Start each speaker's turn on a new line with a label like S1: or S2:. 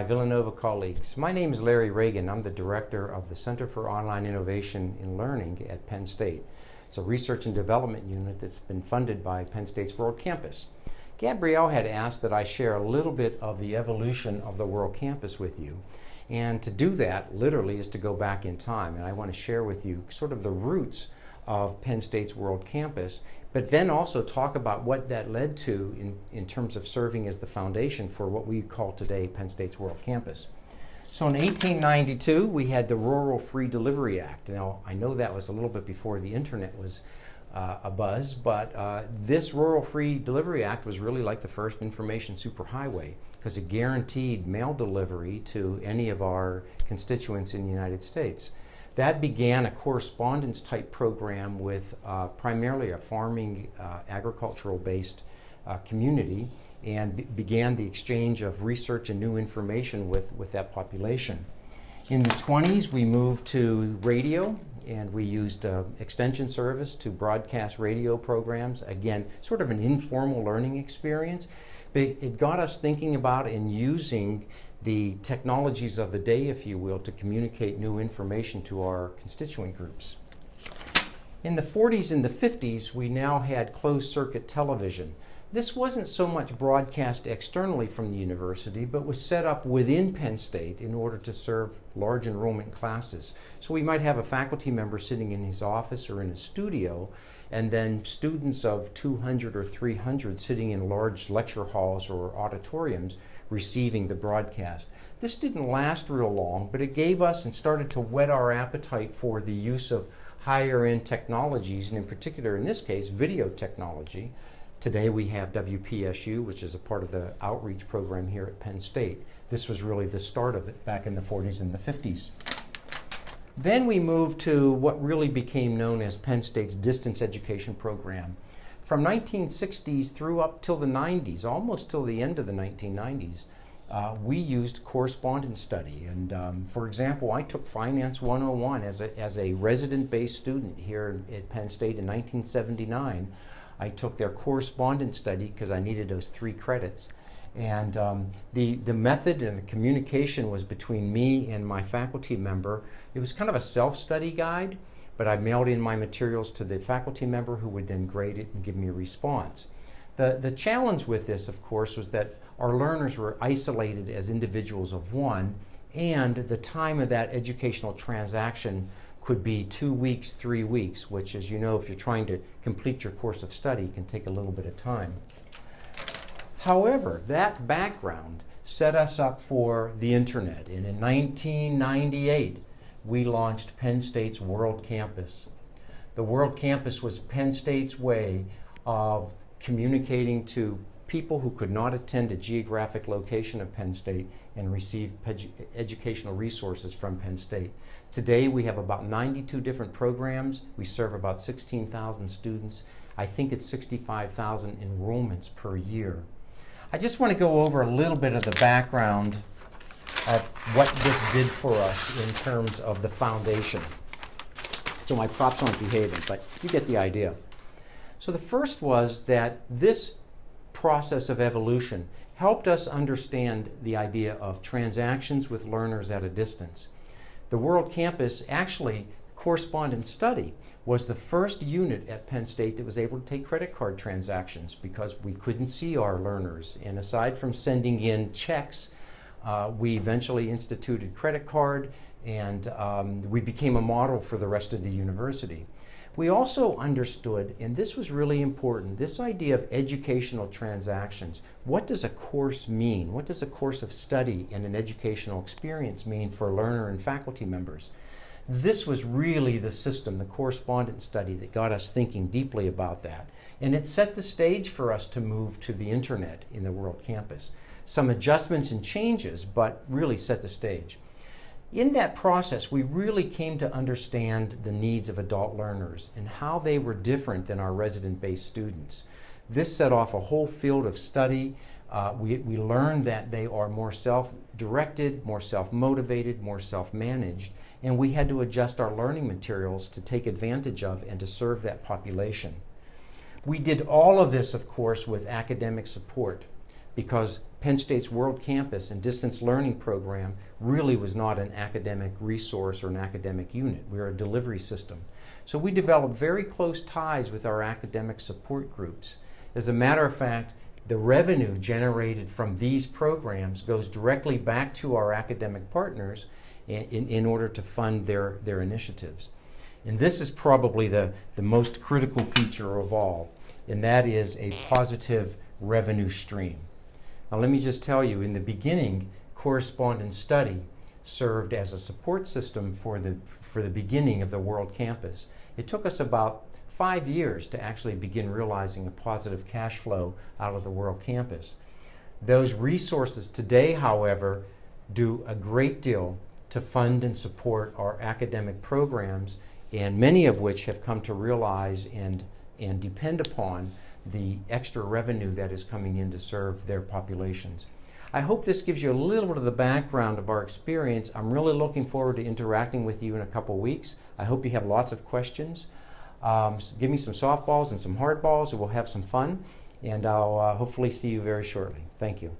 S1: My Villanova colleagues, my name is Larry Ragan. I'm the director of the Center for Online Innovation in Learning at Penn State. It's a research and development unit that's been funded by Penn State's World Campus. Gabrielle had asked that I share a little bit of the evolution of the World Campus with you. And to do that, literally, is to go back in time. And I want to share with you sort of the roots of Penn State's World Campus, but then also talk about what that led to in, in terms of serving as the foundation for what we call today Penn State's World Campus. So in 1892, we had the Rural Free Delivery Act. Now, I know that was a little bit before the internet was uh, a buzz, but uh, this Rural Free Delivery Act was really like the first information superhighway because it guaranteed mail delivery to any of our constituents in the United States. That began a correspondence type program with uh, primarily a farming, uh, agricultural based uh, community and began the exchange of research and new information with, with that population. In the 20s, we moved to radio and we used uh, extension service to broadcast radio programs. Again, sort of an informal learning experience. But it got us thinking about and using the technologies of the day, if you will, to communicate new information to our constituent groups. In the 40s and the 50s, we now had closed circuit television. This wasn't so much broadcast externally from the university, but was set up within Penn State in order to serve large enrollment classes. So we might have a faculty member sitting in his office or in a studio, and then students of 200 or 300 sitting in large lecture halls or auditoriums receiving the broadcast. This didn't last real long, but it gave us and started to whet our appetite for the use of higher end technologies, and in particular, in this case, video technology. Today we have WPSU, which is a part of the outreach program here at Penn State. This was really the start of it back in the 40s and the 50s. Then we moved to what really became known as Penn State's distance education program from 1960s through up till the 90s, almost till the end of the 1990s, uh, we used correspondence study. And um, for example, I took Finance 101 as a, as a resident-based student here at Penn State in 1979. I took their correspondence study because I needed those three credits. And um, the, the method and the communication was between me and my faculty member. It was kind of a self-study guide but I mailed in my materials to the faculty member who would then grade it and give me a response. The, the challenge with this, of course, was that our learners were isolated as individuals of one, and the time of that educational transaction could be two weeks, three weeks, which, as you know, if you're trying to complete your course of study, can take a little bit of time. However, that background set us up for the internet. And in 1998, we launched Penn State's World Campus. The World Campus was Penn State's way of communicating to people who could not attend a geographic location of Penn State and receive educational resources from Penn State. Today we have about 92 different programs. We serve about 16,000 students. I think it's 65,000 enrollments per year. I just want to go over a little bit of the background of what this did for us in terms of the foundation. So my props aren't behaving, but you get the idea. So the first was that this process of evolution helped us understand the idea of transactions with learners at a distance. The World Campus actually correspondence study was the first unit at Penn State that was able to take credit card transactions because we couldn't see our learners. And aside from sending in checks uh, we eventually instituted credit card and um, we became a model for the rest of the university. We also understood, and this was really important, this idea of educational transactions. What does a course mean? What does a course of study and an educational experience mean for learner and faculty members? This was really the system, the correspondence study, that got us thinking deeply about that. And it set the stage for us to move to the internet in the World Campus some adjustments and changes, but really set the stage. In that process, we really came to understand the needs of adult learners and how they were different than our resident-based students. This set off a whole field of study. Uh, we, we learned that they are more self-directed, more self-motivated, more self-managed, and we had to adjust our learning materials to take advantage of and to serve that population. We did all of this, of course, with academic support because Penn State's World Campus and distance learning program really was not an academic resource or an academic unit. We were a delivery system. So we developed very close ties with our academic support groups. As a matter of fact, the revenue generated from these programs goes directly back to our academic partners in, in, in, order to fund their, their initiatives. And this is probably the, the most critical feature of all, and that is a positive revenue stream. Now, let me just tell you in the beginning, correspondence study served as a support system for the, for the beginning of the World Campus. It took us about five years to actually begin realizing a positive cash flow out of the World Campus. Those resources today, however, do a great deal to fund and support our academic programs, and many of which have come to realize and, and depend upon the extra revenue that is coming in to serve their populations. I hope this gives you a little bit of the background of our experience. I'm really looking forward to interacting with you in a couple weeks. I hope you have lots of questions. Um, so give me some softballs and some hardballs, and we'll have some fun. And I'll uh, hopefully see you very shortly. Thank you.